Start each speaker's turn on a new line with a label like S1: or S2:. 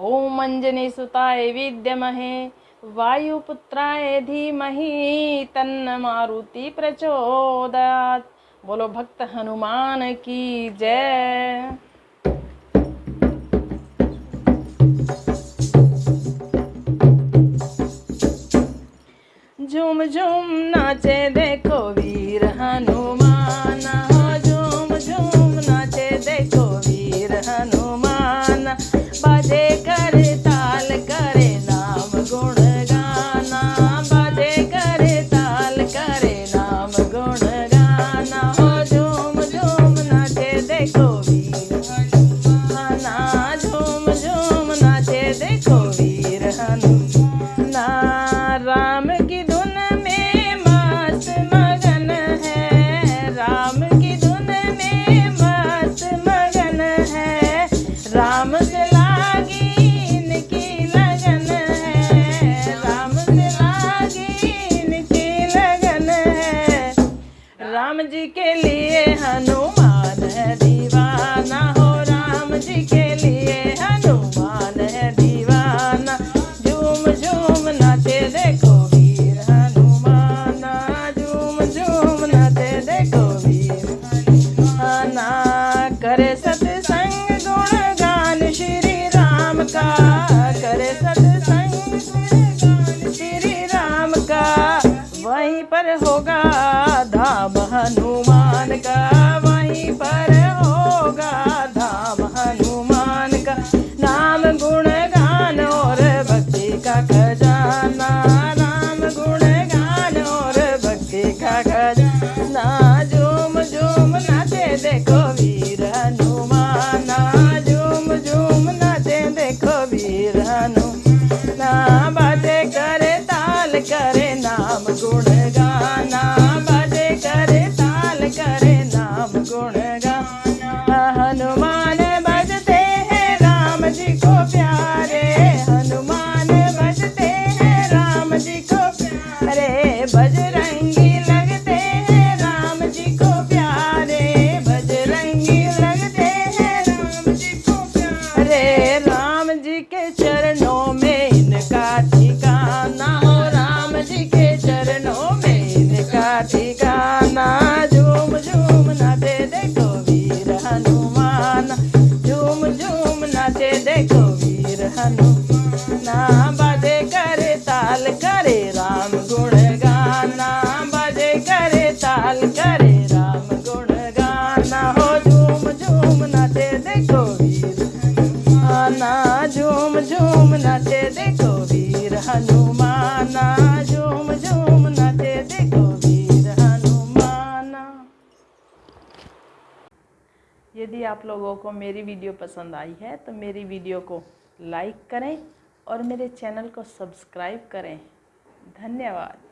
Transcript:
S1: ओम अंजनी सुताय विद्यमहे, वायुपुत्राय धीमहि तन्न मारुति प्रचोदयात्। बोलो, भक्त हनुमान की जय। झूम झूम, नाचे, देखो वीर हनुमान। के लिए हनुमान है दीवाना, हो राम जी के लिए हनुमान है दीवाना। झूम झूम, नाचे, देखो वीर हनुमान। झूम झूम, नाचे, देखो वीर हनुमाना। करे सत्संग गुण गान श्री राम का। करे सत्संग श्री राम का। वहीं पर होगा धाम हनुमान का वहीं पर होगा धाम हनुमान का नाम गुण गान और भक्ति का खजाना चरणों में इनका ठिकाना हो, राम जी के चरणों में इनका ठिकाना। झूम झूम नाचे देखो वीर हनुमान, झूम झूम नाचे देखो वीर हनुमान। यदि आप लोगों को मेरी वीडियो पसंद आई है तो मेरी वीडियो को लाइक करें और मेरे चैनल को सब्सक्राइब करें। धन्यवाद।